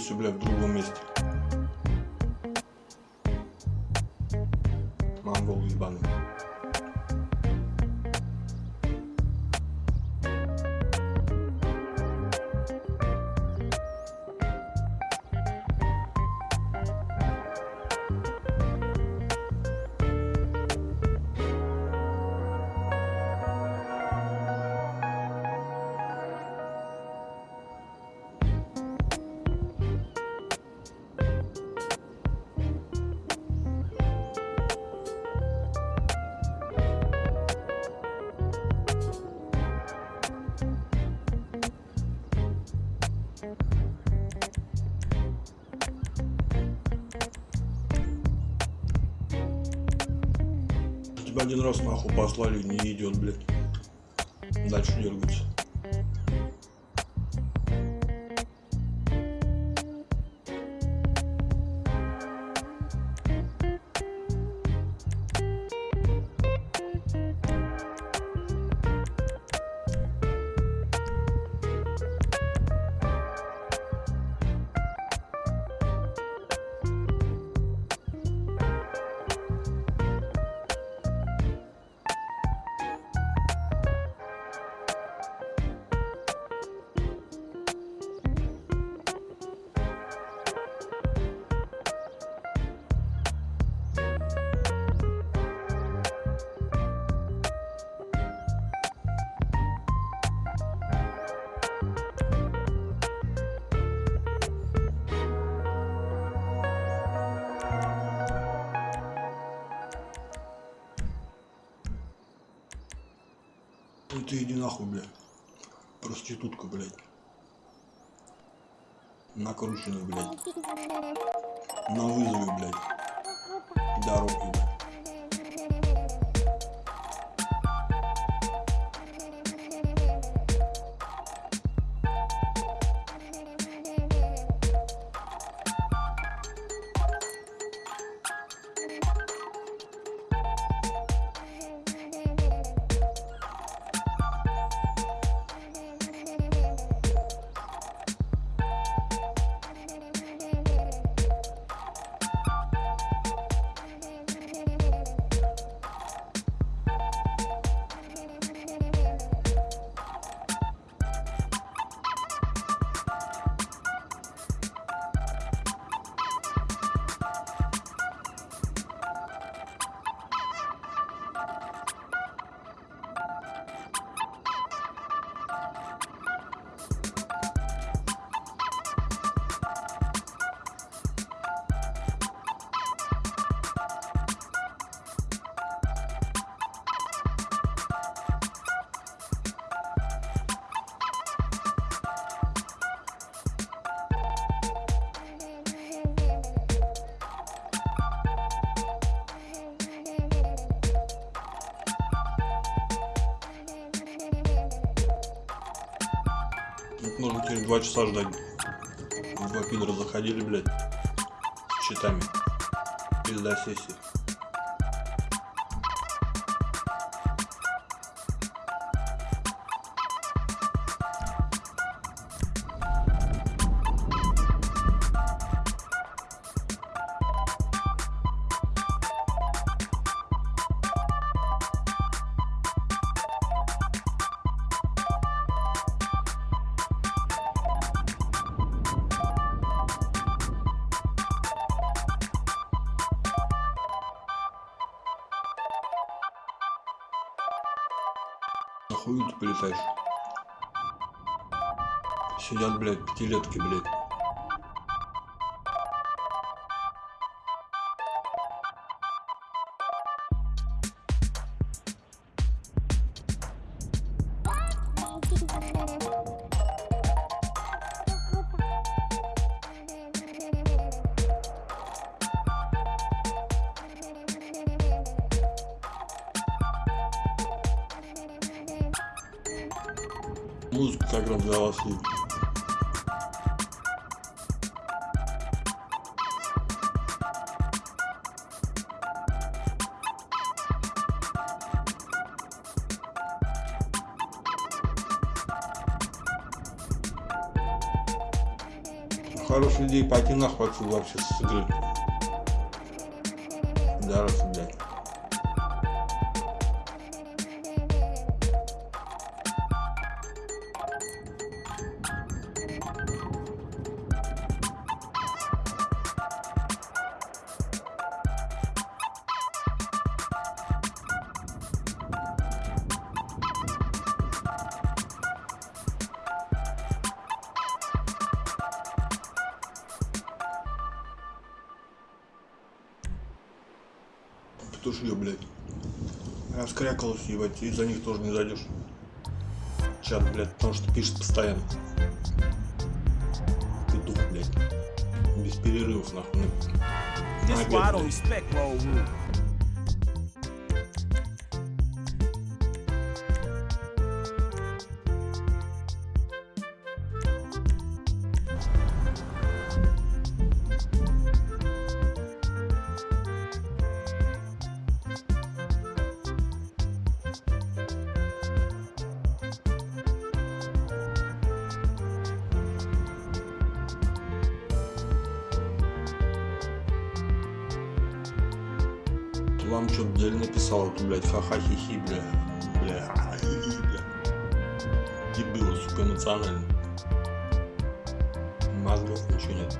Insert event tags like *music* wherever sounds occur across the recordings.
дергаешься, бля, в другом месте. Один раз нахуй послали, не идет, блядь. Дальше. Ну нахуй, блядь. Проститутка, блядь. Накрученный, блядь. На вызове, блядь. Дороги, блядь. Нужно теперь два часа ждать. Два пидора заходили, блядь, с читами. Пизда сессии. Блядь, пятилетки, блядь. Музыка как раз для вас и пойти отсюда вообще с игры. Да, Раскрякалась, ебать, и за них тоже не зайдешь. Чат, блядь, потому что пишет постоянно. Петух, блядь. Без перерывов, нахуй. На This why I don't блядь. respect road rule. Вам что-то деле написал, это, блядь, ха-ха-хи-хи, бля. Бля, ха-ха-хи-хи, бля. Дебилы, сука, эмоционально. Мозгов ничего нет.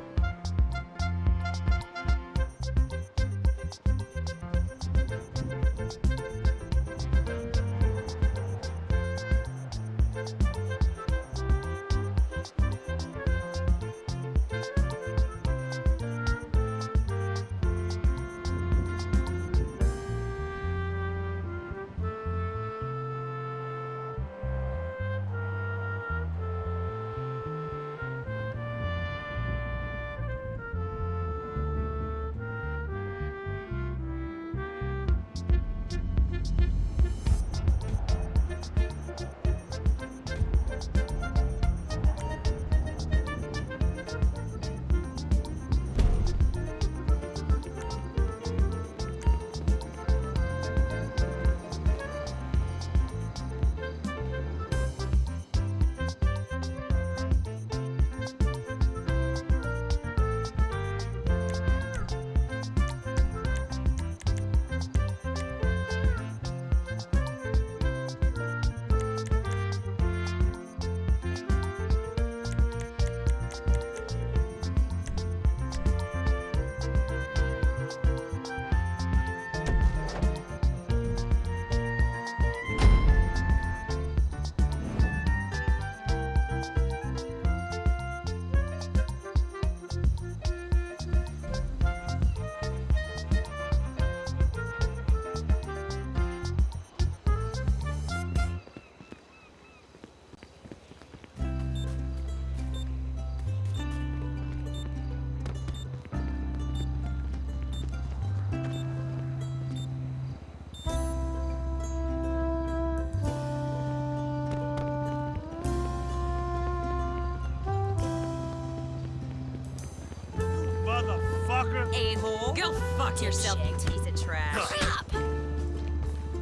A-hole. Go fuck yourself, you piece of trash. Up!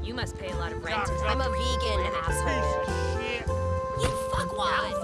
You must pay a lot of rent. I'm a vegan, asshole. shit. You fuckwad!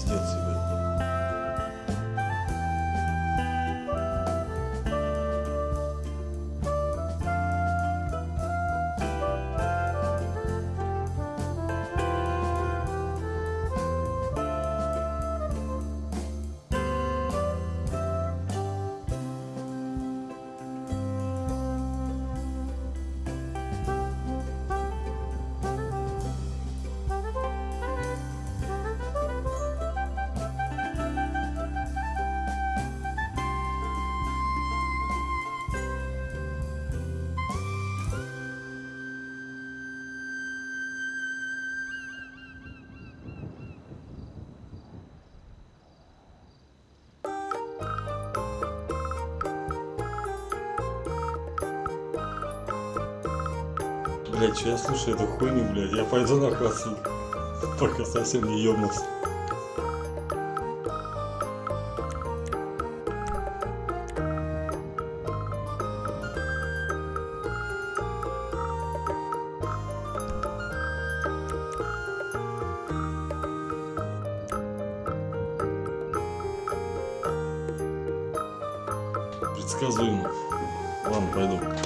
Пиздец, Блять, что я слушаю эту хуйню, блядь, я пойду нахуй отсюда, пока совсем не ёбнулся. Предсказуемо. Ладно, пойду.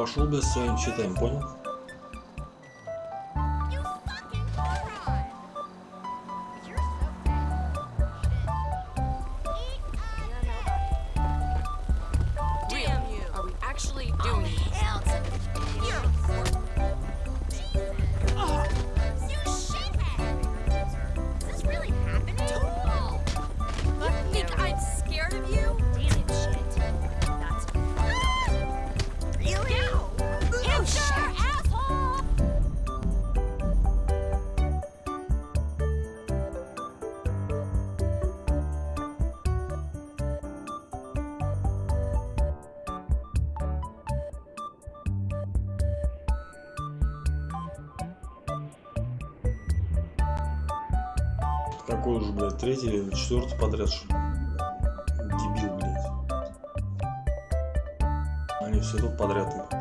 Пошел без своим читаем, понял? Какой уже, блядь, третий или четвертый подряд, что? Дебил, блядь. Они все тут подряд.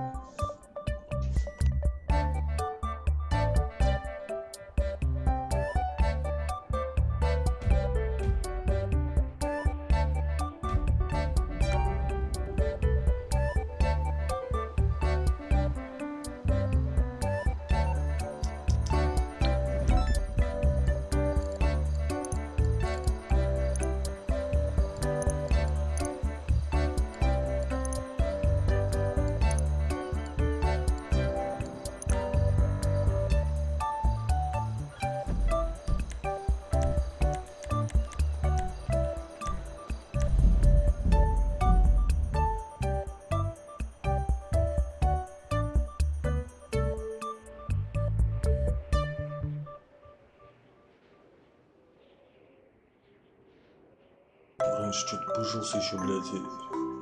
Раньше что-то пыжился еще, блядь,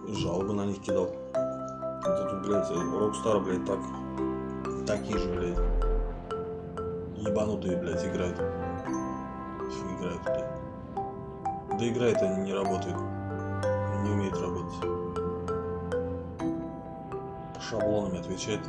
и жалобы на них кидал. Вот тут, блядь, Rockstar, блядь, так, такие же, блядь, ебанутые, блядь, играют. Играют, блядь. Да играют они, не работают. Не умеют работать. По шаблонам отвечает.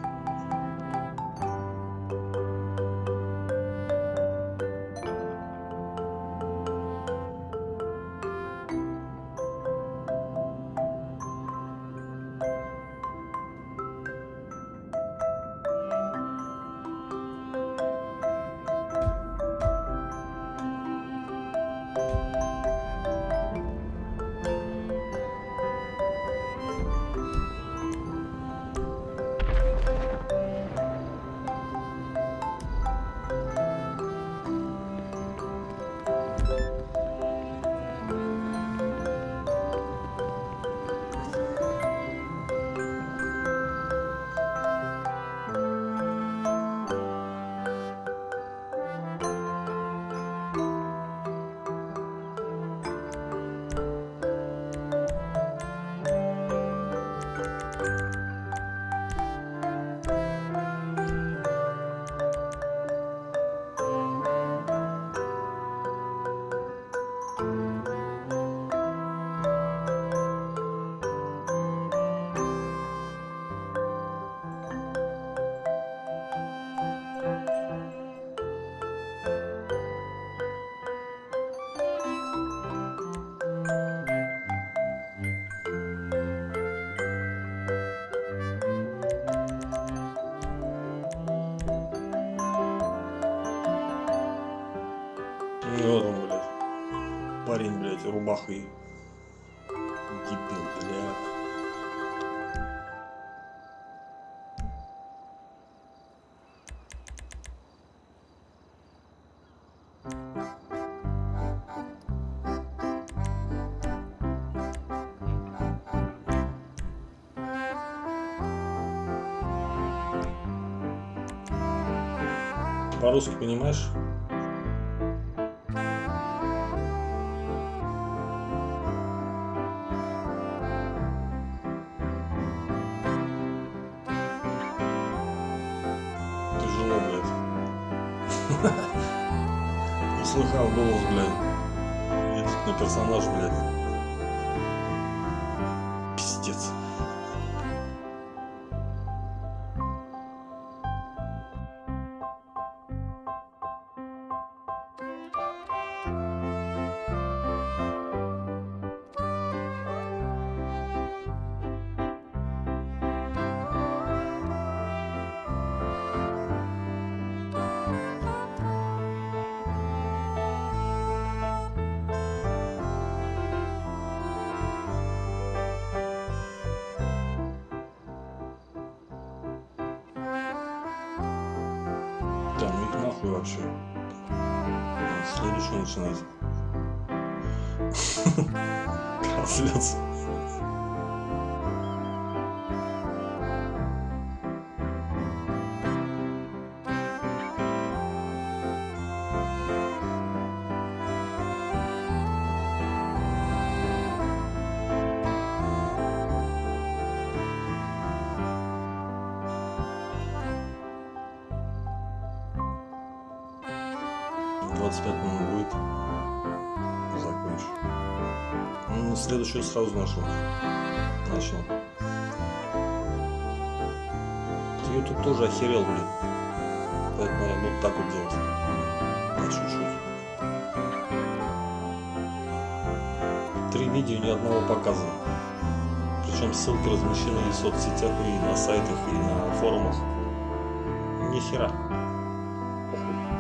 По-русски понимаешь? Тяжело, Услыхал *laughs* голос, блядь. Едет на персонаж, блядь. следующую. Следующую начинать. *laughs* Трансляцию. 25 минут будет. Закончу. Ну, следующую сразу нашел. Начал. тут тоже охерел, блин. Поэтому я буду так вот делать. По чуть-чуть. Три видео ни одного показа. Причем ссылки размещены и в соцсетях, и на сайтах, и на форумах. Ни хера.